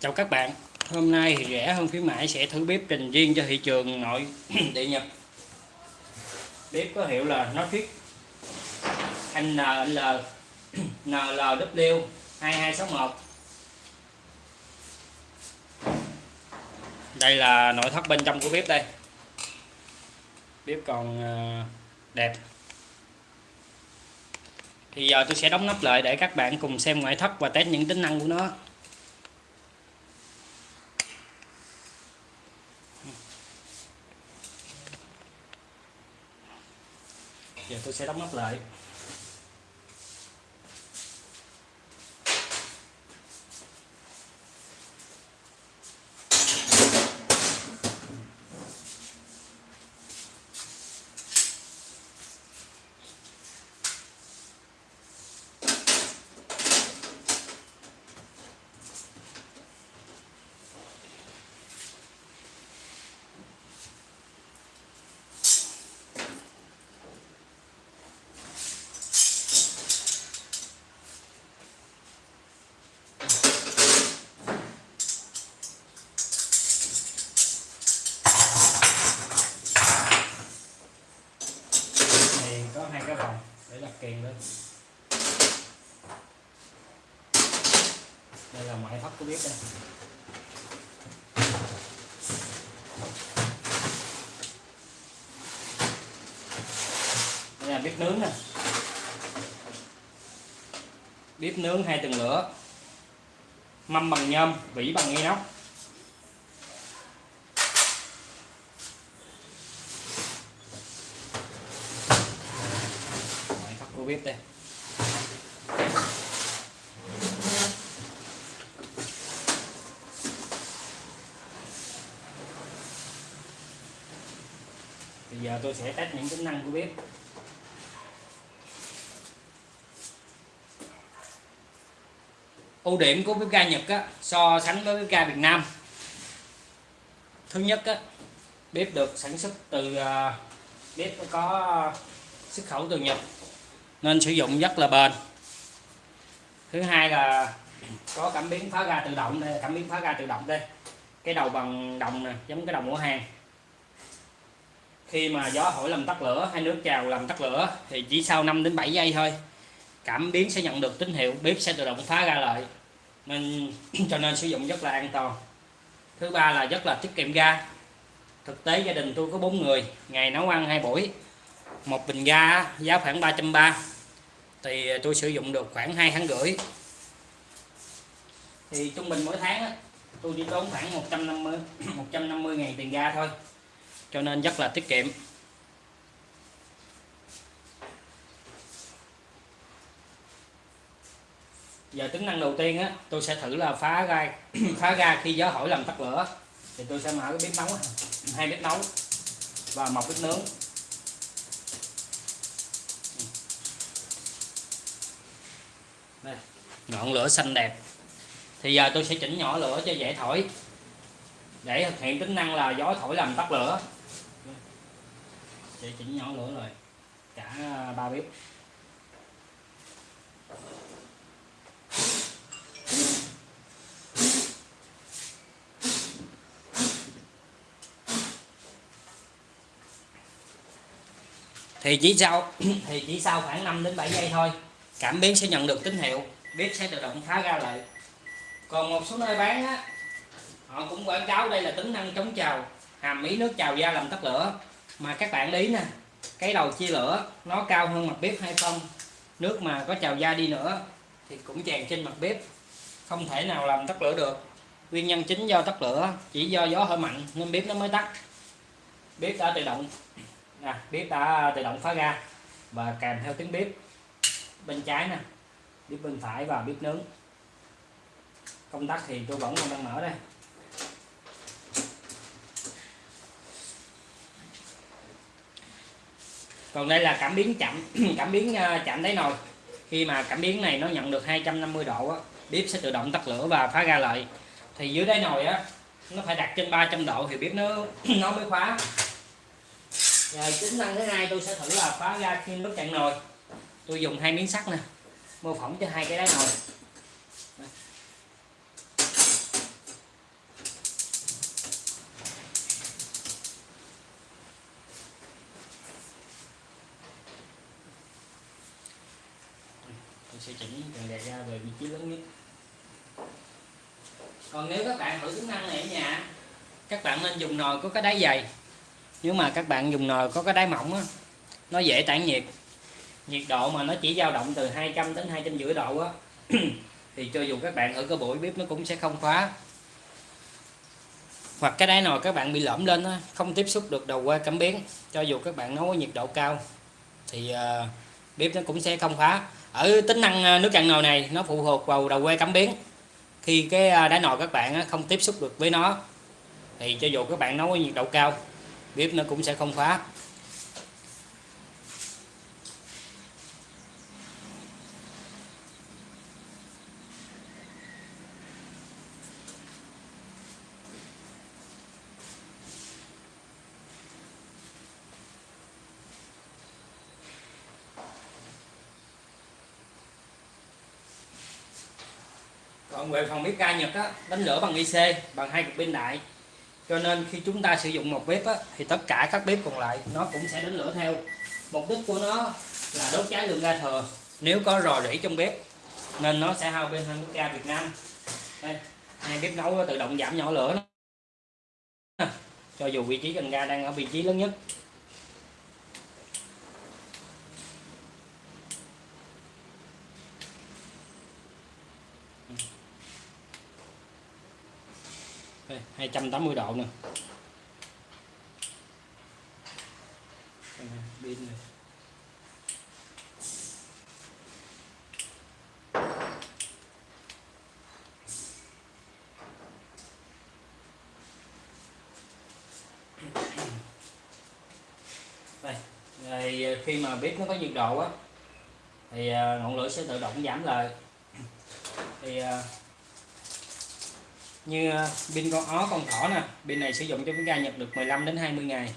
chào các bạn. Hôm nay thì rẻ hơn khuyến mãi sẽ thử bếp trình riêng cho thị trường nội địa nhật. Bếp có hiệu là Nordic NL NLW 2261 đây là nội thất bên trong của bếp đây. Bếp còn ờ, đẹp thì giờ tôi sẽ đóng nắp lại để các bạn cùng xem ngoại thất và test những tính năng của nó. Giờ tôi sẽ đóng nắp lại. Thì có hai cái vòng để đặt kiềng lên. Đây là ngoại thất của bếp đây. Đây là bếp nướng nè. Bếp nướng hai tầng lửa mâm bằng nhôm, vỉ bằng inox ngoại thất bếp đây. Bây giờ tôi sẽ test những tính năng của bếp. Ưu điểm của bếp ga Nhật á, so sánh với bếp ga Việt Nam. Thứ nhất á, bếp được sản xuất từ à, bếp có xuất khẩu từ Nhật nên sử dụng rất là bền. Thứ hai là có cảm biến phá ga tự động đây cảm biến phá ga tự động đây. Cái đầu bằng đồng nè giống cái đầu của hàng. Khi mà gió thổi làm tắt lửa hay nước trào làm tắt lửa thì chỉ sau 5 đến 7 giây thôi cảm biến sẽ nhận được tín hiệu bếp sẽ tự động phá ra lại nên cho nên sử dụng rất là an toàn. Thứ ba là rất là tiết kiệm ga. Thực tế gia đình tôi có bốn người ngày nấu ăn hai buổi. Một bình ga giá khoảng 330 thì tôi sử dụng được khoảng 2 tháng rưỡi. Thì trung bình mỗi tháng á, tôi đi tốn khoảng 150 150 ngàn tiền ga thôi. Cho nên rất là tiết kiệm. Giờ tính năng đầu tiên á tôi sẽ thử là phá ra phá ra khi gió thổi làm tắt lửa thì tôi sẽ mở cái bếp nấu hai bếp nấu và một bếp nướng. Đây, ngọn lửa xanh đẹp. Thì giờ tôi sẽ chỉnh nhỏ lửa cho dễ thổi. Để thực hiện tính năng là gió thổi làm tắt lửa. Sẽ chỉnh nhỏ lửa rồi cả ba bếp. Thì chỉ sau, thì chỉ sau khoảng 5 đến 7 giây thôi, cảm biến sẽ nhận được tín hiệu bếp sẽ tự động phá ra lại còn một số nơi bán á, họ cũng quảng cáo đây là tính năng chống trào hàm ý nước trào ra làm tắt lửa. Mà các bạn để ý nè, cái đầu chia lửa, nó cao hơn mặt bếp hay không? Nước mà có trào ra đi nữa, thì cũng tràn trên mặt bếp, không thể nào làm tắt lửa được. Nguyên nhân chính do tắt lửa, chỉ do gió hơi mạnh nên bếp nó mới tắt. Bếp đã tự động nè, bếp đã tự động phá ra và kèm theo tiếng bếp bên trái nè bếp bên phải và bếp nướng. Công tắc thì tôi vẫn còn đang mở đây. Còn đây là cảm biến chậm cảm biến chậm chạm đáy nồi. Khi mà cảm biến này nó nhận được 250 độ á, bếp sẽ tự động tắt lửa và phá ra lại. Thì dưới đáy nồi á nó phải đặt trên 300 độ thì bếp nó nó mới khóa rồi, tính năng thứ hai tôi sẽ thử là phá ra khi nước chặn nồi. Tôi dùng hai miếng sắt nè, mô phỏng cho hai cái đáy nồi. Tôi sẽ chỉnh cần đề ra về vị trí lớn nhất. Còn nếu các bạn thử tính năng này ở nhà, các bạn nên dùng nồi có cái đáy dày nếu mà các bạn dùng nồi có cái đáy mỏng á nó dễ tản nhiệt. Nhiệt độ mà nó chỉ dao động từ 200 đến hai trăm rưỡi độ á thì cho dù các bạn ở cái buổi bếp nó cũng sẽ không khóa. Hoặc cái đáy nồi các bạn bị lõm lên á không tiếp xúc được đầu que cảm biến cho dù các bạn nấu nhiệt độ cao thì uh, bếp nó cũng sẽ không khóa. Ở tính năng ờ, nước cạn nồi này nó phụ thuộc vào đầu que cảm biến. Khi cái ờ, đáy nồi các bạn không tiếp xúc được với nó thì cho dù các bạn nấu nhiệt độ cao bếp nó cũng sẽ không khóa. Còn về phần bếp ga Nhật á, đánh lửa bằng IC bằng hai cục pin đại cho nên khi chúng ta sử dụng một bếp á, thì tất cả các bếp còn lại nó cũng sẽ đánh lửa theo. Mục đích của nó là đốt cháy lượng ga thừa. Nếu có rò rỉ trong bếp nên nó sẽ hao bên hơn bếp ga Việt Nam. Đây hai bếp nấu tự động giảm nhỏ lửa. Cho dù vị trí cần ga đang ở vị trí lớn nhất. Đây, 280 độ nè. Pin này. Đây thì ờ, khi mà bếp nó có nhiệt độ á thì ờ, ngọn lửa sẽ tự động giảm lại. Thì ờ, như uh, pin con ó con thỏ nè. Bên này sử dụng cho cái ga nhập được 15 đến 20 ngày.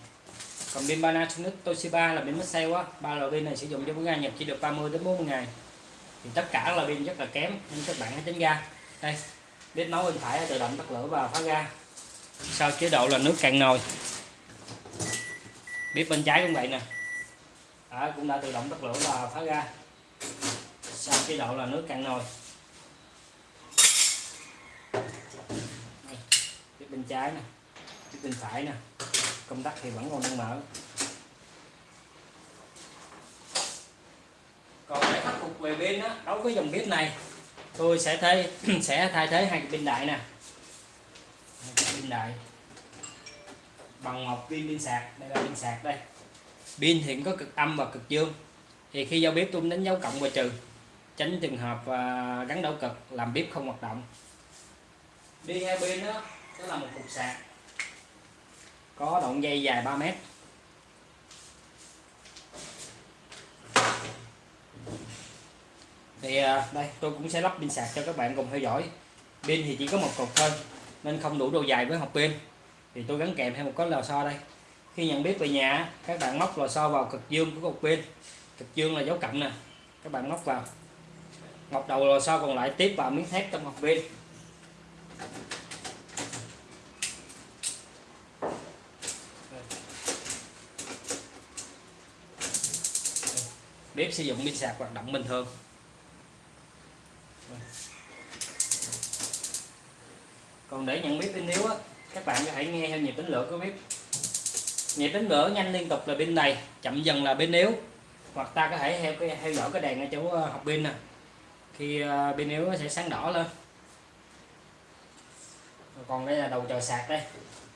Còn pin Panasonic Toshiba là pin sale á. Ba loại pin này sử dụng cho cái ga nhập chỉ được 30 đến 40 ngày. Thì tất cả là pin rất là kém nên các bạn hãy tránh ga. Đây bếp nấu bên phải tự động tắt lửa và phá ga. Sau chế độ là nước cạn nồi. Bếp bên trái cũng vậy nè. À, cũng đã tự động tắt lửa và phá ga. Sau chế độ là nước cạn nồi bếp bên trái nè bên phải nè công tắc thì vẫn còn đang mở. Còn để khắc phục về pin đó, đối với dòng bếp này tôi sẽ thay sẽ thay thế hai pin đại nè. Pin đại. Bằng một pin pin sạc đây là pin sạc đây. Pin hiện có cực âm và cực dương. Thì khi giao bếp tôi đánh dấu cộng và trừ tránh trường hợp à, gắn đảo cực làm bếp không hoạt động. Đi hai pin đó đó là một cục sạc. Có đoạn dây dài 3 mét. Thì à, đây, tôi cũng sẽ lắp pin sạc cho các bạn cùng theo dõi. Pin thì chỉ có một cục thôi, nên không đủ độ dài với hộp pin. Thì tôi gắn kèm thêm một cái lò xo đây. Khi nhận biết về nhà, các bạn móc lò xo vào cực dương của cục pin. Cực dương là dấu cộng nè. Các bạn móc vào. Ngọc đầu lò xo còn lại tiếp vào miếng thép trong hộp pin. Bếp sử dụng pin sạc hoạt động bình thường còn để nhận biết pin yếu á, các bạn có thể nghe theo nhịp tính lửa của bếp. Nhịp tính lửa nhanh liên tục là pin đầy, chậm dần là pin yếu. Hoặc ta có thể theo cái, theo dõi cái đèn ở chỗ ờ, học pin nè. Khi ờ, pin yếu nó sẽ sáng đỏ lên. Còn đây là đầu chờ sạc đây.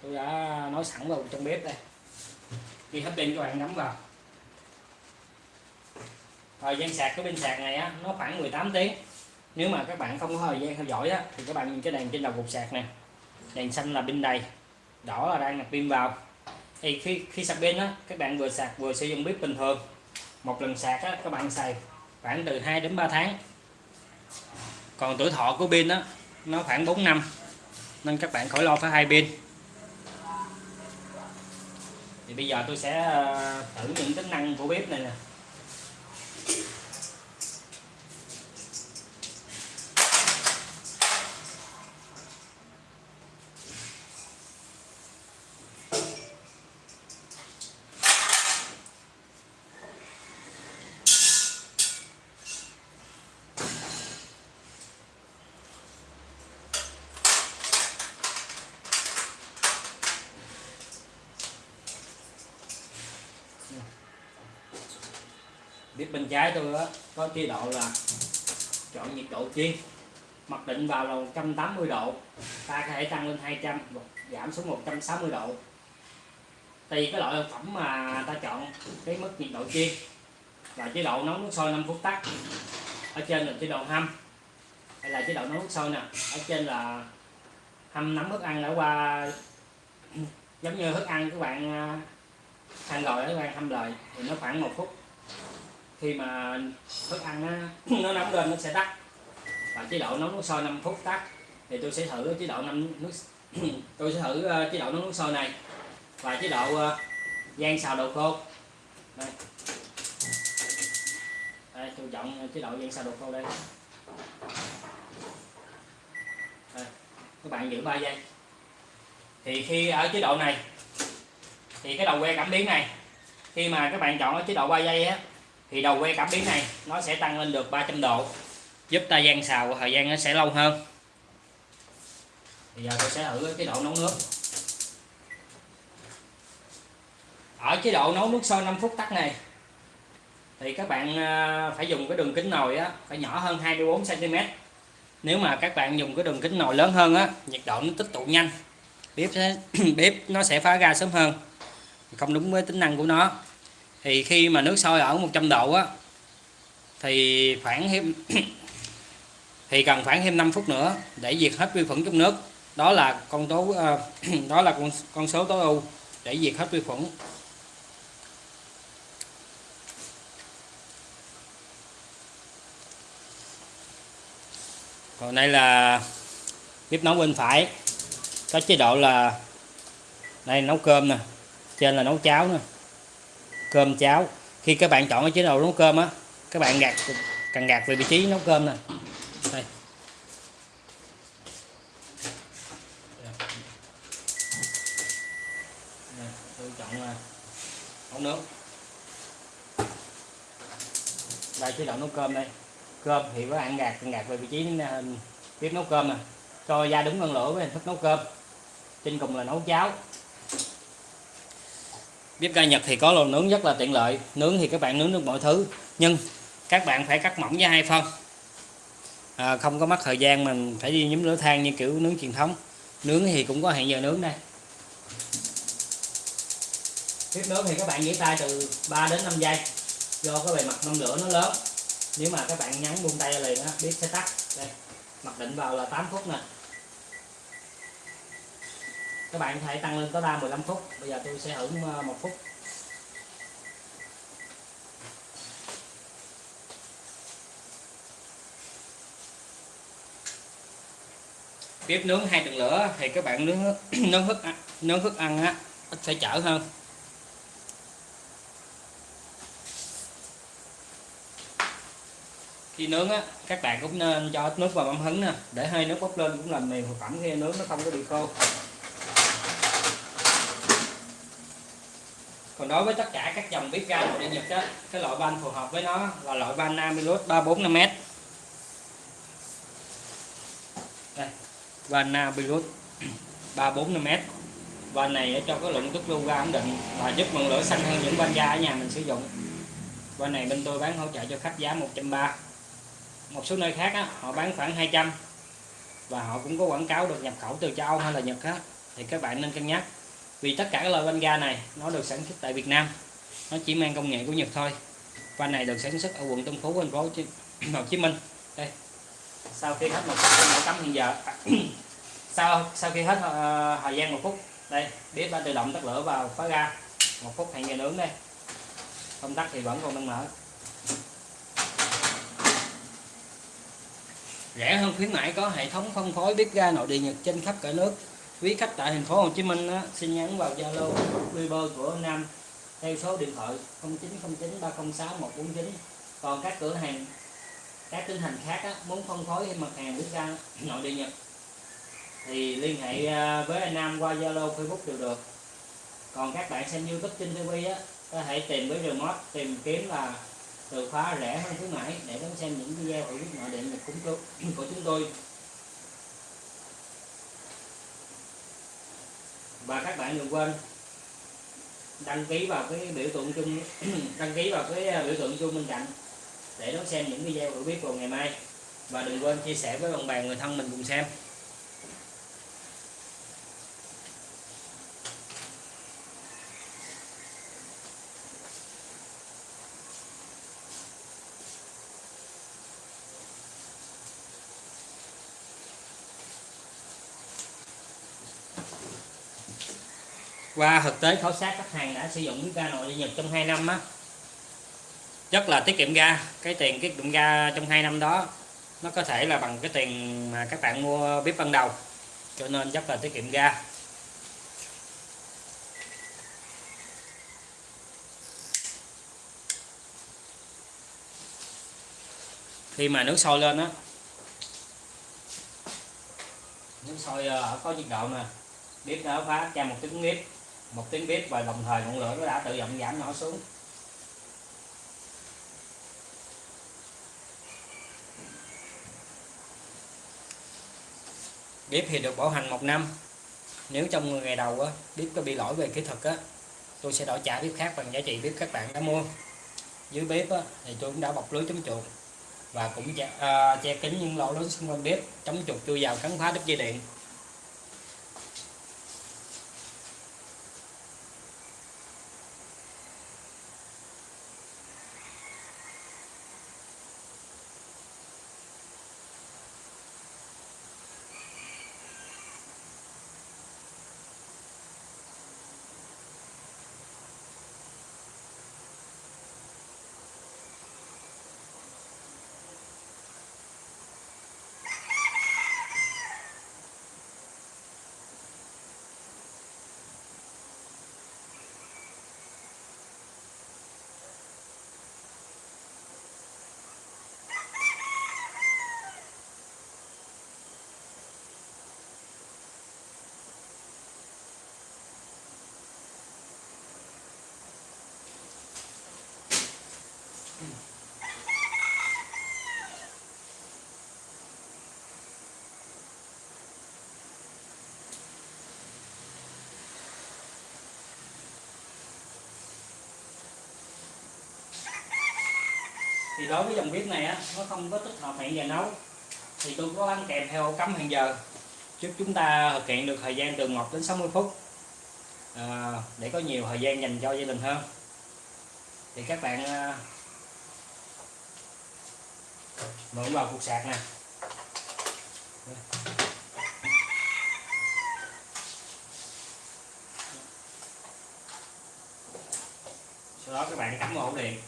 Tôi đã nói sẵn vào trong bếp đây. Khi hết pin các bạn nắm vào thời gian sạc cái pin sạc này á, nó khoảng 18 tiếng. Nếu mà các bạn không có thời gian theo dõi á, thì các bạn nhìn cái đèn trên đầu cục sạc nè. Đèn xanh là pin đầy, đỏ là đang nạp pin vào. Thì khi khi sạc pin á, các bạn vừa sạc vừa sử dụng bếp bình thường. Một lần sạc á, các bạn xài khoảng từ 2 đến 3 tháng. Còn tuổi thọ của pin á, nó khoảng 4 năm, nên các bạn khỏi lo phải hai pin. Thì bây giờ tôi sẽ ờ, thử những tính năng của bếp này nè. Cái bên trái tôi á, có chế độ là chọn nhiệt độ chiên mặc định vào là 180 độ, ta có thể tăng lên 200 hoặc giảm xuống 160 độ. Tùy cái loại thực phẩm mà ta chọn, cái mức nhiệt độ chiên và chế độ nấu nước sôi 5 phút tắt, ở trên là chế độ hâm. Hay là chế độ nấu nước sôi nè, ở trên là hâm nắm thức ăn đã qua. Giống như thức ăn các bạn à, ăn rồi các bạn hâm lời thì nó khoảng một phút khi mà thức ăn nó, nó nóng lên nó sẽ tắt. Và chế độ nấu nước sôi 5 phút tắt. Thì tôi sẽ thử chế độ năm nước tôi sẽ thử ờ, chế độ nấu nước sôi này. Và chế độ ờ, rang gian xào đồ khô. Đây. đây tôi chọn ờ, chế độ gian xào đồ khô đây. đây. Các bạn giữ 3 giây. Thì khi ở chế độ này thì cái đầu que cảm biến này khi mà các bạn chọn ở chế độ 3 giây á thì đầu que cảm biến này nó sẽ tăng lên được 300 độ giúp ta gian xào thời gian nó sẽ lâu hơn. Bây giờ tôi sẽ thử cái độ nấu nước. Ở chế độ nấu nước sôi 5 phút tắt này thì các bạn à, phải dùng cái đường kính nồi á phải nhỏ hơn 24 cm nếu mà các bạn dùng cái đường kính nồi lớn hơn á nhiệt độ nó tích tụ nhanh. Bếp sẽ, bếp nó sẽ phá ra sớm hơn. Không đúng với tính năng của nó thì khi mà nước sôi ở 100 độ á, thì khoảng thêm thì cần khoảng thêm 5 phút nữa để diệt hết vi khuẩn trong nước. Đó là con tố à, đó là con con số tối ưu để diệt hết vi khuẩn. Còn đây là bếp nấu bên phải, có chế độ là đây, nấu cơm nè, trên là nấu cháo nè cơm cháo. Khi các bạn chọn cái chế độ nấu cơm á, các bạn gạt, cần gạt về vị trí nấu cơm nè. Đây. Tôi chọn là nấu nước. Đây, chế độ nấu cơm đây. Cơm thì các bạn gạt, cần gạt về vị trí à, bếp nấu cơm nè. Cho ra đúng ngân lửa với hình thức nấu cơm. Trên cùng là nấu cháo bếp ga Nhật thì có lò nướng rất là tiện lợi. Nướng thì các bạn nướng được mọi thứ. Nhưng các bạn phải cắt mỏng với hai phân. À, không có mất thời gian mình phải đi nhúm lửa than như kiểu nướng truyền thống. Nướng thì cũng có hẹn giờ nướng đây. Bếp nướng thì các bạn giữ tay từ 3 đến 5 giây. Do cái bề mặt mâm lửa nó lớn. Nếu mà các bạn nhắn buông tay liền á bếp sẽ tắt. Đây mặc định vào là 8 phút nè các bạn có thể tăng lên tối đa 15 phút. Bây giờ tôi sẽ hưởng ờ, một phút. Bếp nướng hai tầng lửa thì các bạn nướng nướng thức nướng thức ăn á, ít phải chở hơn. Khi nướng á, các bạn cũng nên cho ít nước vào mâm hứng nè, để hơi nước bốc lên cũng làm mềm thực phẩm khi nướng nó không có bị khô. Còn đối với tất cả các dòng bếp ga nội địa nhật á cái loại van phù hợp với nó là loại van Namilus 345m đây van Namilus 345m van này cho cái lượng tức lưu ga ổn định và giúp ngọn lửa xanh hơn những van ga ở nhà mình sử dụng. Van này bên tôi bán hỗ trợ cho khách giá 130 một số nơi khác á, họ bán khoảng 200 và họ cũng có quảng cáo được nhập khẩu từ châu Âu hay là Nhật á thì các bạn nên cân nhắc vì tất cả các loại van ga này nó được sản xuất tại Việt Nam. Nó chỉ mang công nghệ của Nhật thôi. Van này được sản xuất ở quận Tân Phú thành phố Hồ Chí Minh. Đây. Sau khi hết một phút cắm hiện giờ. Sau sau khi hết uh, thời gian một phút đây bếp đã tự động tắt lửa vào khóa ga. Một phút hẹn giờ nướng đây. Không tắt thì vẫn còn đang mở. Rẻ hơn khuyến mãi có hệ thống phân phối bếp ga nội địa Nhật trên khắp cả nước quý khách tại thành phố Hồ Chí Minh á, xin nhắn vào Zalo Viber của Nam theo số điện thoại 0909 306 149 còn các cửa hàng các tỉnh thành khác á, muốn phân phối mặt hàng nước ra nội địa Nhật thì liên hệ à, với anh Nam qua Zalo Facebook đều được. Còn các bạn xem YouTube trên TV á có thể tìm với remote tìm kiếm là từ khóa rẻ hơn khuyến mãi để đón xem những video hữu ích nội địa Nhật của chúng tôi. Và các bạn đừng quên đăng ký vào cái biểu tượng chung, đăng ký vào cái à, biểu tượng chung bên cạnh để đón xem những video hữu biết vào ngày mai. Và đừng quên chia sẻ với bạn bè, người thân mình cùng xem. Qua thực tế khảo sát, khách hàng đã sử dụng bếp ga nội địa nhật trong 2 năm á. Rất là tiết kiệm ga, cái tiền tiết kiệm ga trong 2 năm đó, nó có thể là bằng cái tiền mà các bạn mua bếp ban đầu. Cho nên rất là tiết kiệm ga. Khi mà nước sôi lên á, nước sôi ờ, ở có nhiệt độ nè bếp nó phá ra một tiếng bếp một tiếng bếp và đồng thời ngọn lửa nó đã tự động giảm nhỏ xuống. Bếp thì được bảo hành một năm. Nếu trong ngày đầu á bếp có bị lỗi về kỹ thuật á tôi sẽ đổi trả bếp khác bằng giá trị bếp các bạn đã mua. Dưới bếp á, thì tôi cũng đã bọc lưới chống chuột và cũng che, uh, che kín những lỗ lớn xung quanh bếp chống chuột chui vào cắn phá đứt dây điện. Thì đối với dòng bếp này á nó không có tích hợp hẹn giờ nấu. Thì tôi có ăn kèm theo cắm hẹn giờ. Giúp chúng ta thực hiện được thời gian từ 1 đến 60 phút. À, để có nhiều thời gian dành cho gia đình hơn. Thì các bạn à, mở vào cục sạc nè. Sau đó các bạn cắm ổ điện.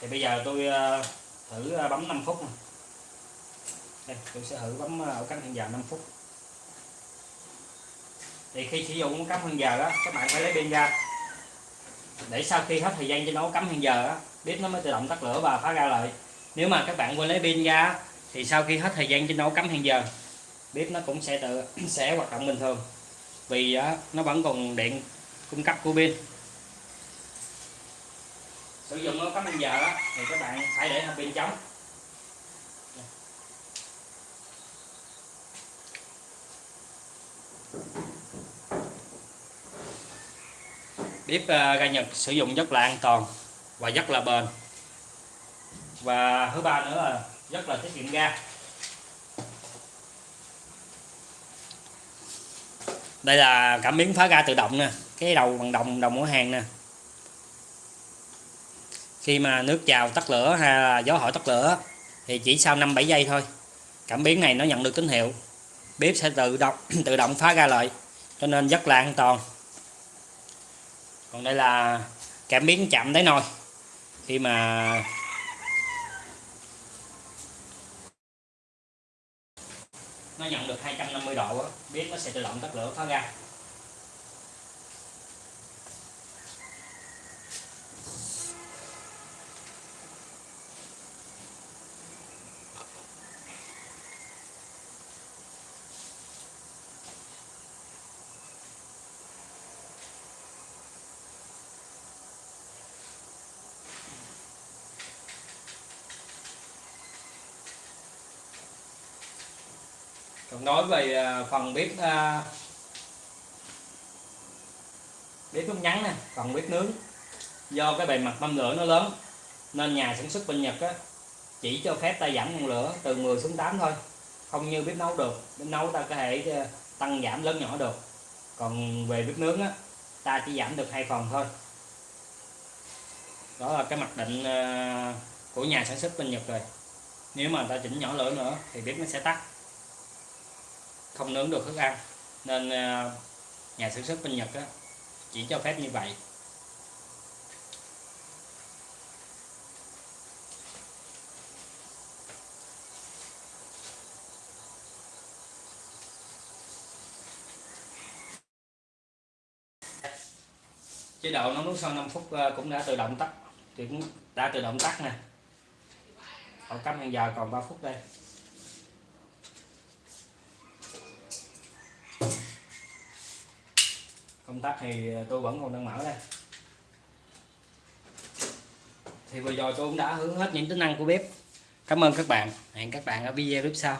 Thì bây giờ tôi ờ, thử ờ, bấm 5 phút này. đây, tôi sẽ thử bấm ờ, ổ cắm hẹn giờ 5 phút. Thì khi sử dụng cắm hẹn giờ đó các bạn phải lấy pin ra. Để sau khi hết thời gian cho nó cắm hẹn giờ đó bếp nó mới tự động tắt lửa và phá ra lại nếu mà các bạn quên lấy pin ra, thì sau khi hết thời gian trên nấu cắm hẹn giờ, bếp nó cũng sẽ tự sẽ hoạt động bình thường. Vì nó vẫn còn điện cung cấp của pin. Sử dụng nấu cắm giờ thì các bạn phải để pin trống. Bếp ờ, ga Nhật sử dụng rất là an toàn và rất là bền và thứ ba nữa là rất là tiết kiệm ga. Đây là cảm biến phá ga tự động nè, cái đầu bằng đồng đồng của hàng nè. Khi mà nước trào tắt lửa hay là gió hỏi tắt lửa thì chỉ sau 5 7 giây thôi, cảm biến này nó nhận được tín hiệu. Bếp sẽ tự động tự động phá ra lại, cho nên rất là an toàn. Còn đây là cảm biến chạm đáy nồi. Khi mà nó nhận được 250 độ bếp nó sẽ tự động tắt lửa phá ra. Nói về à, phần bếp à, bếp nút ngắn nè, phần bếp nướng. Do cái bề mặt mâm lửa nó lớn, nên nhà sản xuất bên Nhật á, chỉ cho phép ta giảm nguồn lửa từ 10 xuống 8 thôi. Không như bếp nấu được, bếp nấu ta có thể à, tăng giảm lớn nhỏ được. Còn về bếp nướng á, ta chỉ giảm được hai phần thôi. Đó là cái mặc định của nhà sản xuất bên Nhật rồi. Nếu mà ta chỉnh nhỏ lửa nữa, thì bếp nó sẽ tắt không nướng được thức ăn. Nên à, nhà sản xuất bên Nhật á, chỉ cho phép như vậy. Chế độ nấu nước sau 5 phút à, cũng đã tự động tắt thì cũng đã tự động tắt nè. Còn cắm hàng giờ còn 3 phút đây. Công tắc thì ờ, tôi vẫn còn đang mở đây. Thì vừa rồi tôi cũng đã hướng hết những tính năng của bếp. Cảm ơn các bạn. Hẹn các bạn ở video tiếp sau.